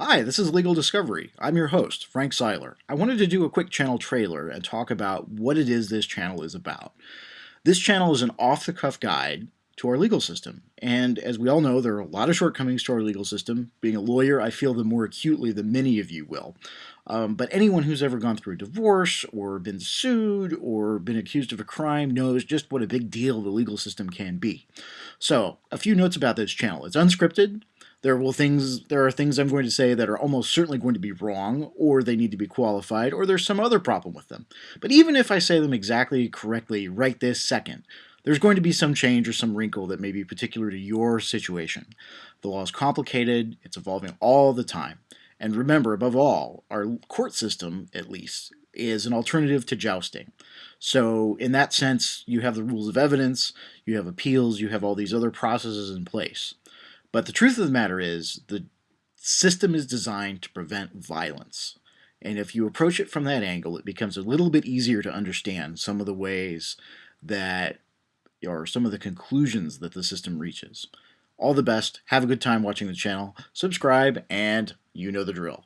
Hi, this is Legal Discovery. I'm your host, Frank Seiler. I wanted to do a quick channel trailer and talk about what it is this channel is about. This channel is an off-the-cuff guide to our legal system. And as we all know, there are a lot of shortcomings to our legal system. Being a lawyer, I feel them more acutely than many of you will. Um, but anyone who's ever gone through a divorce or been sued or been accused of a crime knows just what a big deal the legal system can be. So, a few notes about this channel. It's unscripted. There will things there are things I'm going to say that are almost certainly going to be wrong, or they need to be qualified, or there's some other problem with them. But even if I say them exactly correctly right this second, there's going to be some change or some wrinkle that may be particular to your situation. The law is complicated, it's evolving all the time. And remember, above all, our court system, at least, is an alternative to jousting. So in that sense, you have the rules of evidence, you have appeals, you have all these other processes in place. But the truth of the matter is the system is designed to prevent violence. And if you approach it from that angle, it becomes a little bit easier to understand some of the ways that, or some of the conclusions that the system reaches. All the best, have a good time watching the channel, subscribe, and you know the drill.